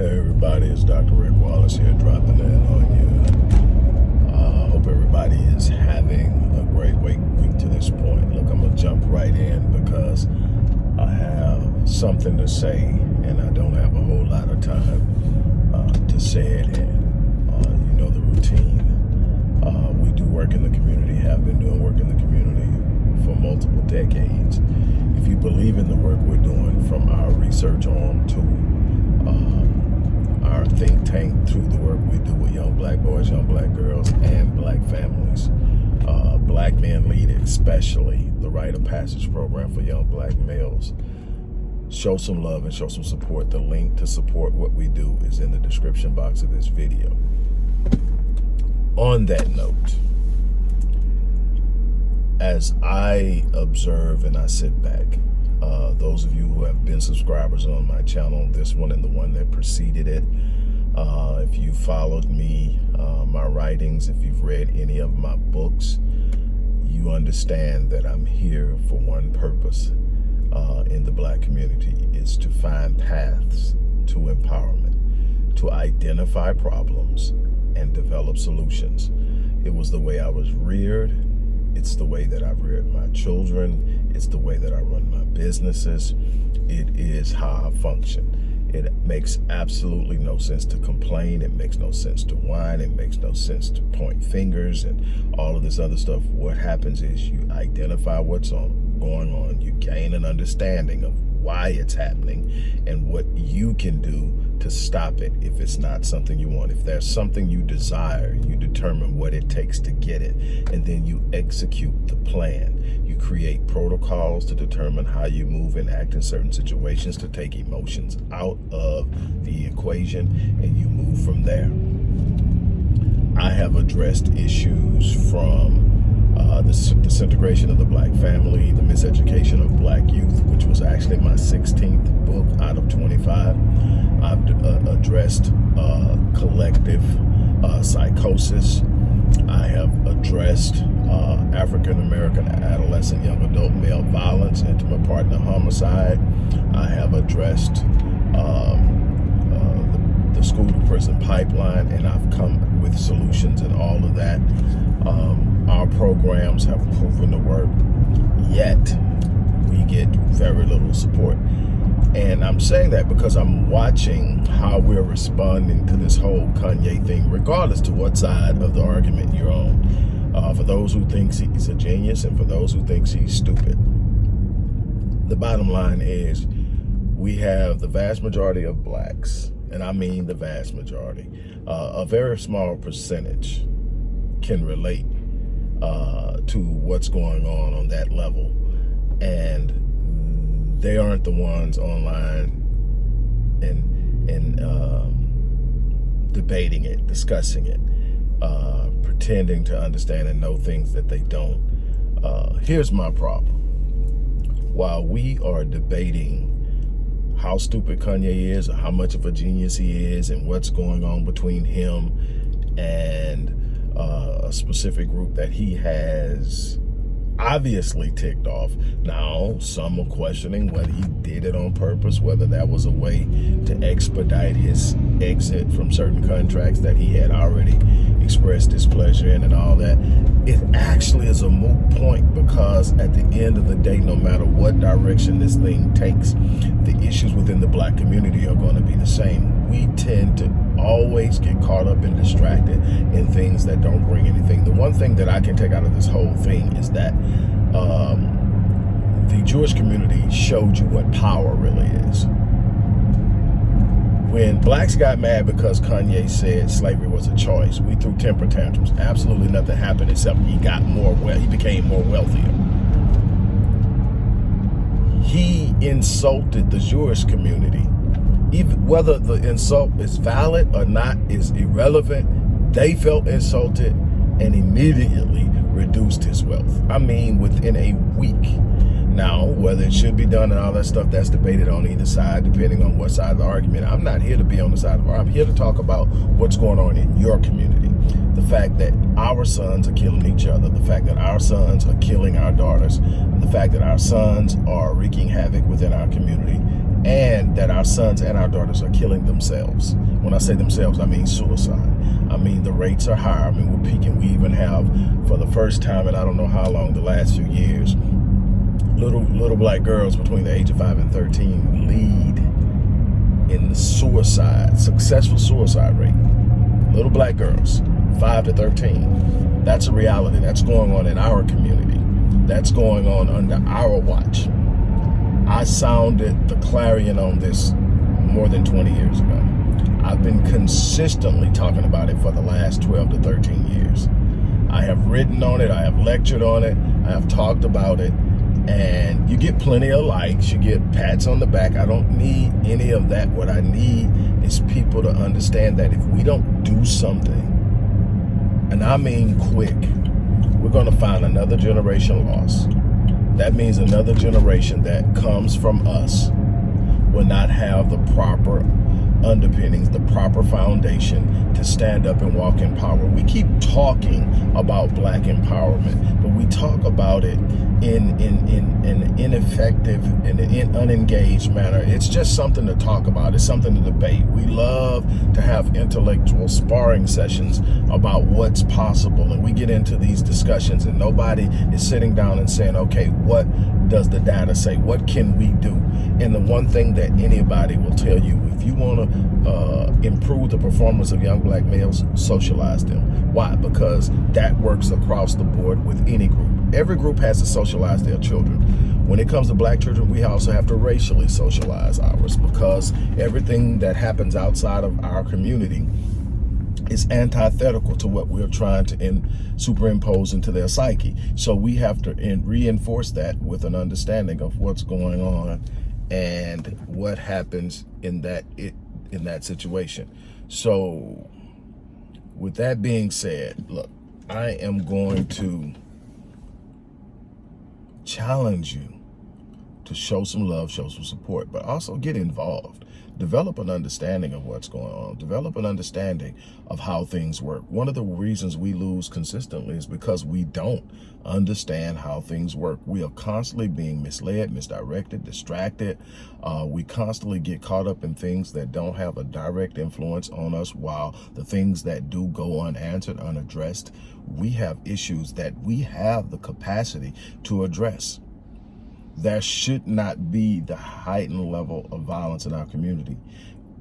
Hey everybody, it's Dr. Rick Wallace here dropping in on you. Uh, hope everybody is having a great week, week to this point. Look, I'm going to jump right in because I have something to say and I don't have a whole lot of time uh, to say it in. Uh, you know the routine. Uh, we do work in the community, have been doing work in the community for multiple decades. If you believe in the work we're doing from our research arm to our think tank through the work we do with young black boys, young black girls, and black families. Uh, black men lead it, especially the Rite of Passage program for young black males. Show some love and show some support. The link to support what we do is in the description box of this video. On that note, as I observe and I sit back, uh, those of you who have been subscribers on my channel, this one and the one that preceded it, uh, if you followed me, uh, my writings, if you've read any of my books, you understand that I'm here for one purpose uh, in the black community is to find paths to empowerment, to identify problems and develop solutions. It was the way I was reared. It's the way that I've reared my children. It's the way that I run my businesses. It is how I function. It makes absolutely no sense to complain. It makes no sense to whine. It makes no sense to point fingers and all of this other stuff. What happens is you identify what's on, going on. You gain an understanding of why it's happening and what you can do to stop it if it's not something you want. If there's something you desire, you determine what it takes to get it, and then you execute the plan. You create protocols to determine how you move and act in certain situations to take emotions out of the equation, and you move from there. I have addressed issues from uh, the disintegration of the black family, the miseducation of black youth, which was actually my 16th book out of 25. I've uh, addressed uh, collective uh, psychosis. I have addressed uh, African-American adolescent young adult male violence, intimate partner homicide. I have addressed um, uh, the, school to prison pipeline, and I've come with solutions and all of that. Um, our programs have proven to work, yet we get very little support. And I'm saying that because I'm watching how we're responding to this whole Kanye thing, regardless to what side of the argument you're on. Uh, for those who thinks he's a genius and for those who thinks he's stupid. The bottom line is we have the vast majority of blacks, and I mean the vast majority, uh, a very small percentage can relate uh, to what's going on on that level. And they aren't the ones online and and um, debating it, discussing it, uh, pretending to understand and know things that they don't. Uh, here's my problem. While we are debating how stupid Kanye is or how much of a genius he is and what's going on between him and uh, a specific group that he has obviously ticked off. Now, some are questioning whether he did it on purpose, whether that was a way to expedite his exit from certain contracts that he had already expressed displeasure in and all that. It actually is a moot point because at the end of the day, no matter what direction this thing takes, the issues within the black community are going to be the same. We tend to always get caught up and distracted in things that don't bring anything. The one thing that I can take out of this whole thing is that um, the Jewish community showed you what power really is. When blacks got mad because Kanye said slavery was a choice, we threw temper tantrums. Absolutely nothing happened except he got more well, he became more wealthier. He insulted the Jewish community even whether the insult is valid or not is irrelevant. They felt insulted and immediately reduced his wealth. I mean, within a week. Now, whether it should be done and all that stuff, that's debated on either side, depending on what side of the argument. I'm not here to be on the side of the I'm here to talk about what's going on in your community. The fact that our sons are killing each other, the fact that our sons are killing our daughters, the fact that our sons are wreaking havoc within our community, and that our sons and our daughters are killing themselves. When I say themselves, I mean suicide. I mean, the rates are higher. I mean, we're peaking. We even have, for the first time in I don't know how long, the last few years, little little black girls between the age of 5 and 13 lead in the suicide, successful suicide rate. Little black girls, 5 to 13. That's a reality. That's going on in our community. That's going on under our watch. I sounded the clarion on this more than 20 years ago. I've been consistently talking about it for the last 12 to 13 years. I have written on it, I have lectured on it, I have talked about it, and you get plenty of likes, you get pats on the back. I don't need any of that. What I need is people to understand that if we don't do something, and I mean quick, we're gonna find another generation lost. That means another generation that comes from us will not have the proper underpinnings, the proper foundation to stand up and walk in power. We keep talking about black empowerment, but we talk about it in in in an ineffective and in unengaged manner. It's just something to talk about. It's something to debate. We love to have intellectual sparring sessions about what's possible, and we get into these discussions, and nobody is sitting down and saying, "Okay, what does the data say? What can we do?" And the one thing that anybody will tell you, if you want to uh, improve the performance of young black males, socialize them. Why? Because that works across the board with any group. Every group has to socialize their children. When it comes to black children, we also have to racially socialize ours because everything that happens outside of our community is antithetical to what we're trying to in, superimpose into their psyche. So we have to in, reinforce that with an understanding of what's going on and what happens in that it in that situation. So with that being said, look, I am going to challenge you to show some love, show some support, but also get involved. Develop an understanding of what's going on. Develop an understanding of how things work. One of the reasons we lose consistently is because we don't understand how things work. We are constantly being misled, misdirected, distracted. Uh, we constantly get caught up in things that don't have a direct influence on us while the things that do go unanswered, unaddressed, we have issues that we have the capacity to address there should not be the heightened level of violence in our community,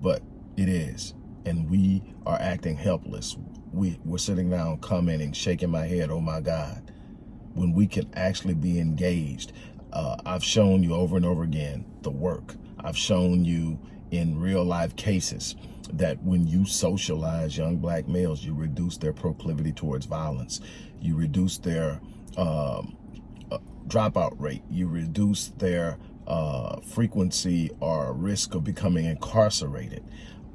but it is. And we are acting helpless. We, we're sitting down commenting, shaking my head, oh my God, when we can actually be engaged. Uh, I've shown you over and over again the work. I've shown you in real life cases that when you socialize young black males, you reduce their proclivity towards violence. You reduce their um, dropout rate. You reduce their uh, frequency or risk of becoming incarcerated.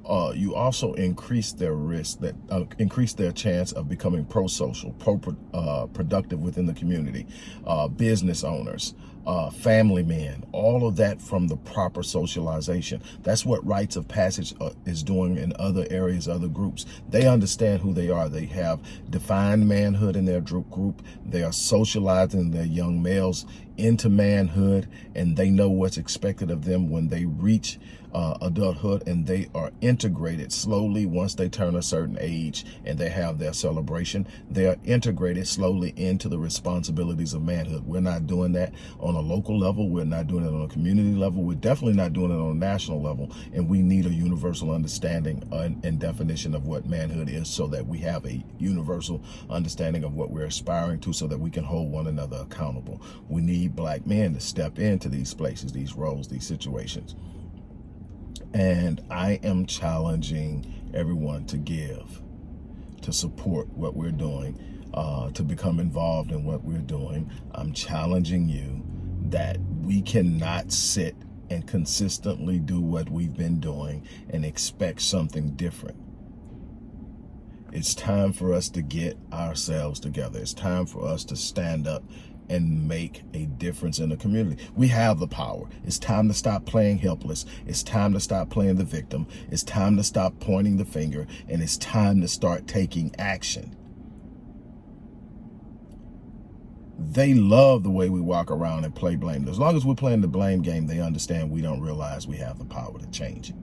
Uh, you also increase their risk that uh, increase their chance of becoming pro-social, pro, uh, productive within the community, uh, business owners, uh, family men, all of that from the proper socialization. That's what rites of passage uh, is doing in other areas, other groups. They understand who they are. They have defined manhood in their group. They are socializing their young males into manhood and they know what's expected of them when they reach uh, adulthood and they are integrated slowly once they turn a certain age and they have their celebration they are integrated slowly into the responsibilities of manhood we're not doing that on a local level we're not doing it on a community level we're definitely not doing it on a national level and we need a universal understanding and, definition of what manhood is so that we have a universal understanding of what we're aspiring to so that we can hold one another accountable we need need black men to step into these places, these roles, these situations. And I am challenging everyone to give, to support what we're doing, uh, to become involved in what we're doing. I'm challenging you that we cannot sit and consistently do what we've been doing and expect something different. It's time for us to get ourselves together. It's time for us to stand up and make a difference in the community. We have the power. It's time to stop playing helpless. It's time to stop playing the victim. It's time to stop pointing the finger and it's time to start taking action. They love the way we walk around and play blame. As long as we're playing the blame game, they understand we don't realize we have the power to change it.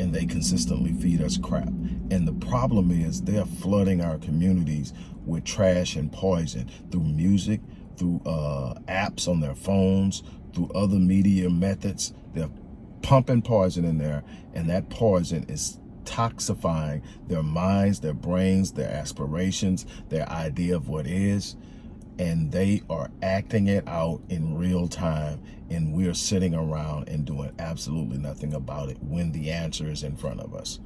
And they consistently feed us crap. And the problem is they're flooding our communities with trash and poison through music, through uh, apps on their phones, through other media methods. They're pumping poison in there, and that poison is toxifying their minds, their brains, their aspirations, their idea of what is, and they are acting it out in real time, and we're sitting around and doing absolutely nothing about it when the answer is in front of us.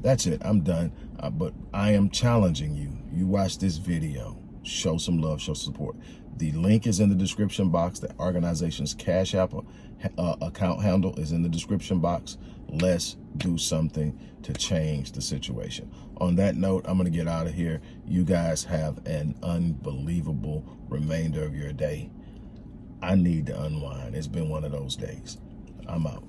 That's it. I'm done. Uh, but I am challenging you. You watch this video. Show some love, show support. The link is in the description box. The organization's Cash App uh, account handle is in the description box. Let's do something to change the situation. On that note, I'm going to get out of here. You guys have an unbelievable remainder of your day. I need to unwind. It's been one of those days. I'm out.